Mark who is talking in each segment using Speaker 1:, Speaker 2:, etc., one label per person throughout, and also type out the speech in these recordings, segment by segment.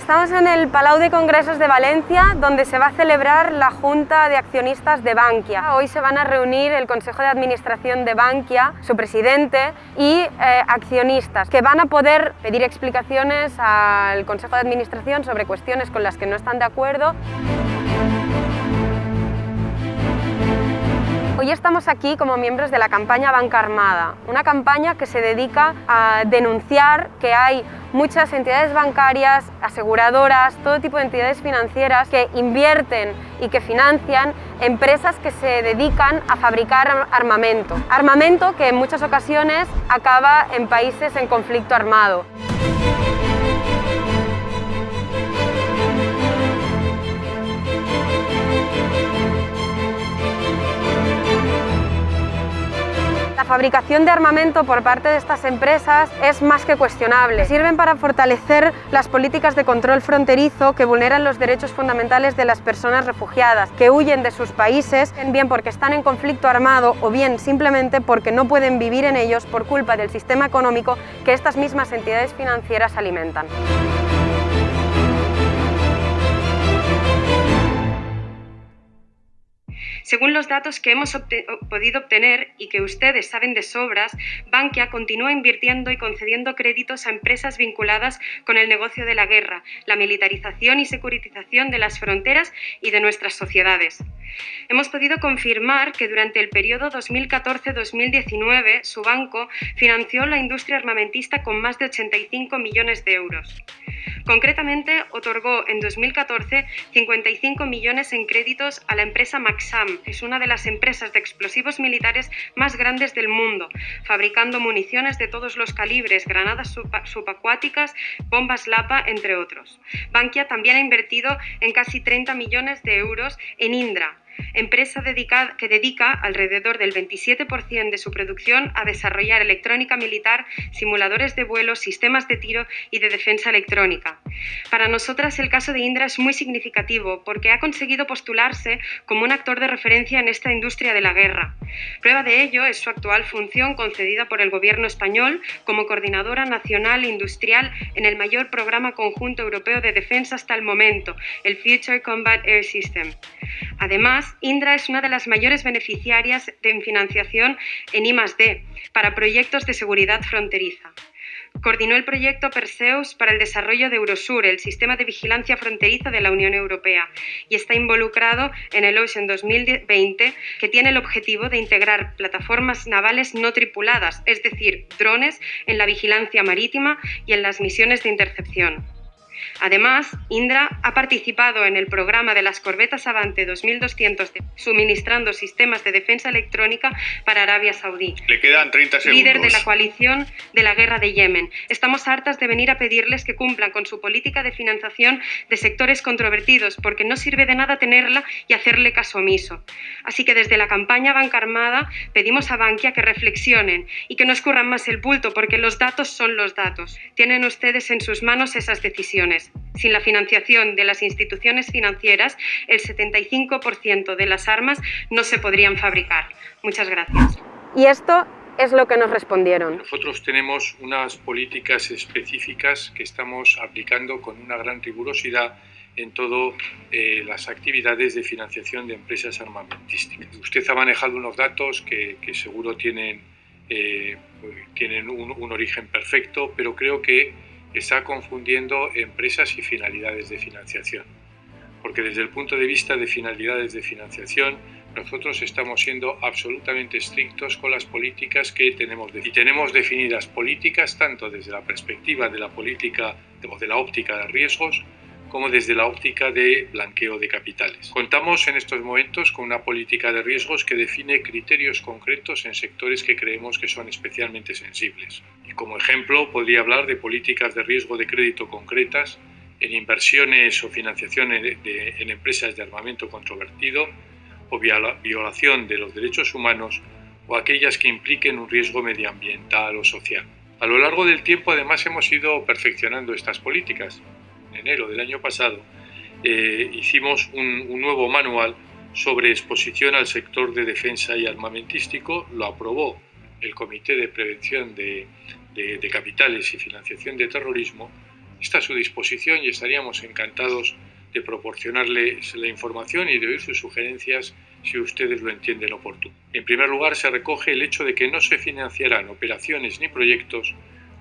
Speaker 1: Estamos en el Palau de Congresos de Valencia, donde se va a celebrar la Junta de Accionistas de Bankia. Hoy se van a reunir el Consejo de Administración de Bankia, su presidente y eh, accionistas, que van a poder pedir explicaciones al Consejo de Administración sobre cuestiones con las que no están de acuerdo. Hoy estamos aquí como miembros de la campaña Banca Armada, una campaña que se dedica a denunciar que hay muchas entidades bancarias, aseguradoras, todo tipo de entidades financieras que invierten y que financian empresas que se dedican a fabricar armamento. Armamento que en muchas ocasiones acaba en países en conflicto armado. Fabricación de armamento por parte de estas empresas es más que cuestionable. Sirven para fortalecer las políticas de control fronterizo que vulneran los derechos fundamentales de las personas refugiadas, que huyen de sus países, bien porque están en conflicto armado o bien simplemente porque no pueden vivir en ellos por culpa del sistema económico que estas mismas entidades financieras alimentan. Según los datos que hemos podido obtener y que ustedes saben de sobras, Bankia continúa invirtiendo y concediendo créditos a empresas vinculadas con el negocio de la guerra, la militarización y securitización de las fronteras y de nuestras sociedades. Hemos podido confirmar que durante el periodo 2014-2019 su banco financió la industria armamentista con más de 85 millones de euros. Concretamente, otorgó en 2014 55 millones en créditos a la empresa Maxam, es una de las empresas de explosivos militares más grandes del mundo, fabricando municiones de todos los calibres, granadas subacuáticas, bombas Lapa, entre otros. Bankia también ha invertido en casi 30 millones de euros en Indra, empresa que dedica alrededor del 27% de su producción a desarrollar electrónica militar, simuladores de vuelo, sistemas de tiro y de defensa electrónica. Para nosotras el caso de Indra es muy significativo porque ha conseguido postularse como un actor de referencia en esta industria de la guerra. Prueba de ello es su actual función concedida por el Gobierno español como Coordinadora Nacional Industrial en el mayor programa conjunto europeo de defensa hasta el momento, el Future Combat Air System. Además, Indra es una de las mayores beneficiarias de financiación en I+D para proyectos de seguridad fronteriza. Coordinó el proyecto Perseus para el desarrollo de Eurosur, el sistema de vigilancia fronteriza de la Unión Europea, y está involucrado en el Ocean 2020, que tiene el objetivo de integrar plataformas navales no tripuladas, es decir, drones, en la vigilancia marítima y en las misiones de intercepción. Además, Indra ha participado en el programa de las corbetas Avante 2200 suministrando sistemas de defensa electrónica para Arabia Saudí.
Speaker 2: Le quedan 30 segundos.
Speaker 1: Líder de la coalición de la guerra de Yemen. Estamos hartas de venir a pedirles que cumplan con su política de financiación de sectores controvertidos, porque no sirve de nada tenerla y hacerle caso omiso. Así que desde la campaña Banca Armada pedimos a Bankia que reflexionen y que no escurran más el bulto, porque los datos son los datos. Tienen ustedes en sus manos esas decisiones. Sin la financiación de las instituciones financieras, el 75% de las armas no se podrían fabricar. Muchas gracias. Y esto es lo que nos respondieron.
Speaker 2: Nosotros tenemos unas políticas específicas que estamos aplicando con una gran rigurosidad en todas eh, las actividades de financiación de empresas armamentísticas. Usted ha manejado unos datos que, seguro tienen, eh, tienen un origen perfecto, pero creo que está confundiendo empresas y finalidades de financiación. Porque desde el punto de vista de finalidades de financiación, nosotros estamos siendo absolutamente estrictos con las políticas que tenemos y tenemos definidas políticas tanto desde la perspectiva de la política o de la óptica de riesgos como desde la óptica de blanqueo de capitales. Contamos en estos momentos con una política de riesgos que define criterios concretos en sectores que creemos que son especialmente sensibles. Y como ejemplo, podría hablar de políticas de riesgo de crédito concretas en inversiones o financiación en, empresas de armamento controvertido o violación de los derechos humanos o aquellas que impliquen un riesgo medioambiental o social. A lo largo del tiempo además hemos ido perfeccionando estas políticas enero del año pasado, eh, hicimos un, nuevo manual sobre exposición al sector de defensa y armamentístico, lo aprobó el Comité de Prevención de, Capitales y Financiación de Terrorismo está a su disposición y estaríamos encantados de proporcionarles la información y de oír sus sugerencias si ustedes lo entienden oportuno. En primer lugar, se recoge el hecho de que no se financiarán operaciones ni proyectos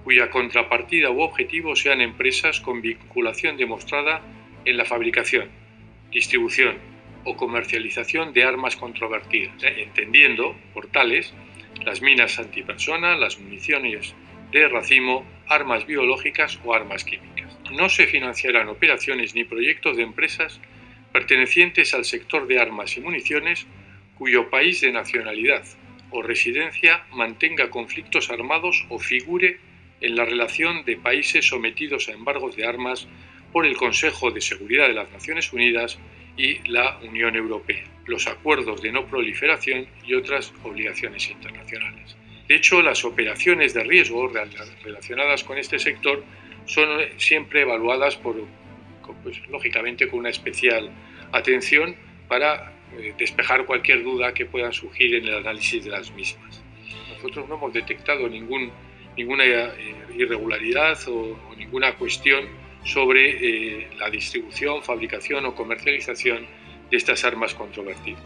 Speaker 2: cuya contrapartida u objetivo sean empresas con vinculación demostrada en la fabricación, distribución o comercialización de armas controvertidas, ¿eh? entendiendo por tales las minas antipersona, las municiones de racimo, armas biológicas o armas químicas. No se financiarán operaciones ni proyectos de empresas pertenecientes al sector de armas y municiones cuyo país de nacionalidad o residencia mantenga conflictos armados o figure en la relación de países sometidos a embargos de armas por el Consejo de Seguridad de las Naciones Unidas y la Unión Europea, los acuerdos de no proliferación y otras obligaciones internacionales. De hecho, las operaciones de riesgo relacionadas con este sector son siempre evaluadas por, pues, lógicamente con una especial atención para eh, despejar cualquier duda que pueda surgir en el análisis de las mismas. Nosotros no hemos detectado ningún, ninguna eh, irregularidad o, ninguna cuestión sobre eh, la distribución, fabricación o comercialización de estas armas controvertidas.